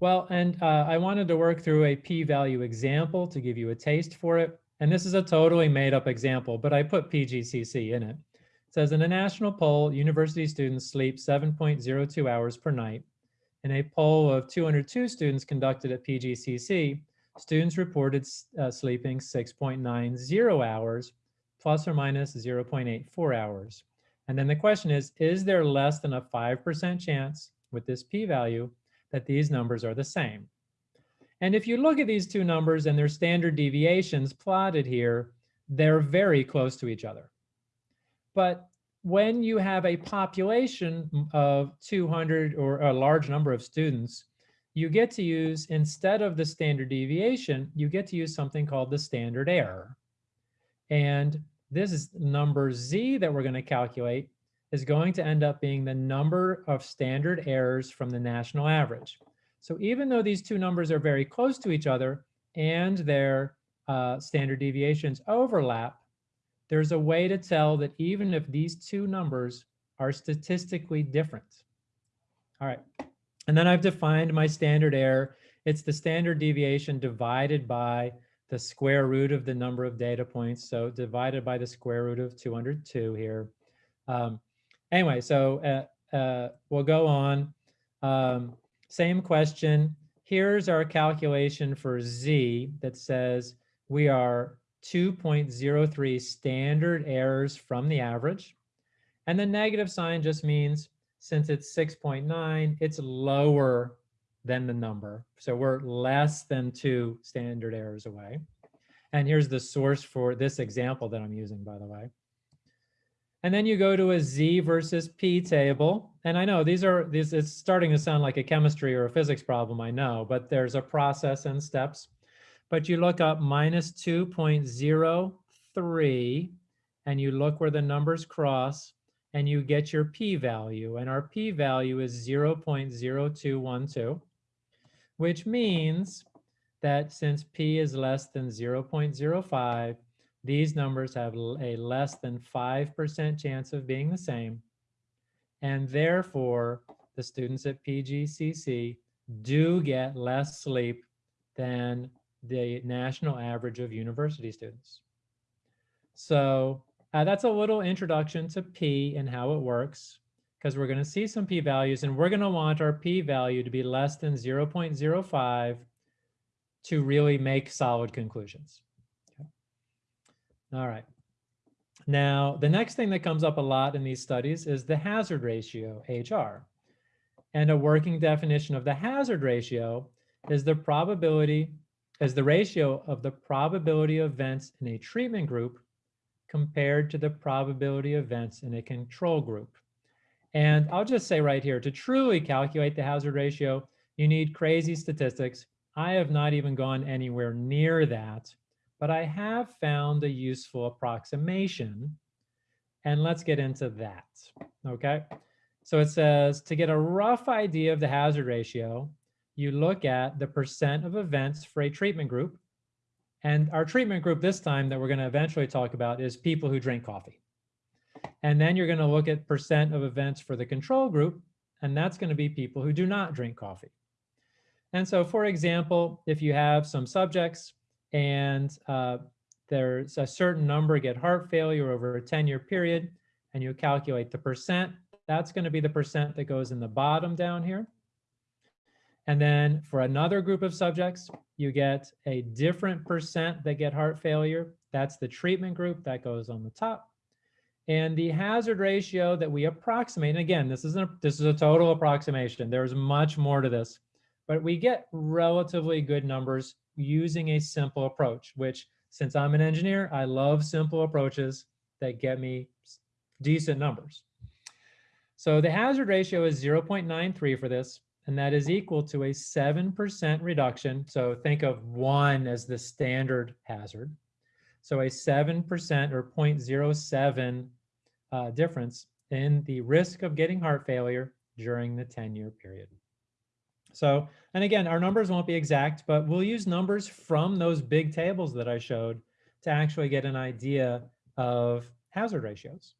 Well, and uh, I wanted to work through a p-value example to give you a taste for it. And this is a totally made up example, but I put PGCC in it. It says in a national poll, university students sleep 7.02 hours per night. In a poll of 202 students conducted at PGCC, students reported uh, sleeping 6.90 hours, plus or minus 0.84 hours. And then the question is, is there less than a 5% chance with this p-value that these numbers are the same? And if you look at these two numbers and their standard deviations plotted here, they're very close to each other. But when you have a population of 200 or a large number of students, you get to use, instead of the standard deviation, you get to use something called the standard error. And this is number Z that we're going to calculate is going to end up being the number of standard errors from the national average. So even though these two numbers are very close to each other and their uh, standard deviations overlap, there's a way to tell that even if these two numbers are statistically different. All right, and then I've defined my standard error. It's the standard deviation divided by the square root of the number of data points. So divided by the square root of 202 here. Um, anyway, so uh, uh, we'll go on. Um, same question. Here's our calculation for Z that says we are 2.03 standard errors from the average. And the negative sign just means since it's 6.9, it's lower than the number. So we're less than two standard errors away. And here's the source for this example that I'm using, by the way. And then you go to a Z versus P table. And I know these are, these, it's starting to sound like a chemistry or a physics problem, I know, but there's a process and steps but you look up minus 2.03 and you look where the numbers cross and you get your p-value and our p-value is 0.0212 which means that since p is less than 0.05 these numbers have a less than 5% chance of being the same and therefore the students at PGCC do get less sleep than the national average of university students. So uh, that's a little introduction to P and how it works, because we're going to see some P values and we're going to want our P value to be less than 0.05 to really make solid conclusions. All right. Now, the next thing that comes up a lot in these studies is the hazard ratio, HR. And a working definition of the hazard ratio is the probability is the ratio of the probability of events in a treatment group compared to the probability of events in a control group. And I'll just say right here, to truly calculate the hazard ratio, you need crazy statistics. I have not even gone anywhere near that, but I have found a useful approximation. And let's get into that, okay? So it says to get a rough idea of the hazard ratio, you look at the percent of events for a treatment group. And our treatment group this time that we're going to eventually talk about is people who drink coffee. And then you're going to look at percent of events for the control group, and that's going to be people who do not drink coffee. And so, for example, if you have some subjects and uh, there's a certain number get heart failure over a 10 year period, and you calculate the percent, that's going to be the percent that goes in the bottom down here. And then for another group of subjects, you get a different percent that get heart failure. That's the treatment group that goes on the top. And the hazard ratio that we approximate, and again, this is, a, this is a total approximation. There's much more to this, but we get relatively good numbers using a simple approach, which since I'm an engineer, I love simple approaches that get me decent numbers. So the hazard ratio is 0.93 for this and that is equal to a 7% reduction. So think of one as the standard hazard. So a 7% or 0.07 uh, difference in the risk of getting heart failure during the 10-year period. So, and again, our numbers won't be exact, but we'll use numbers from those big tables that I showed to actually get an idea of hazard ratios.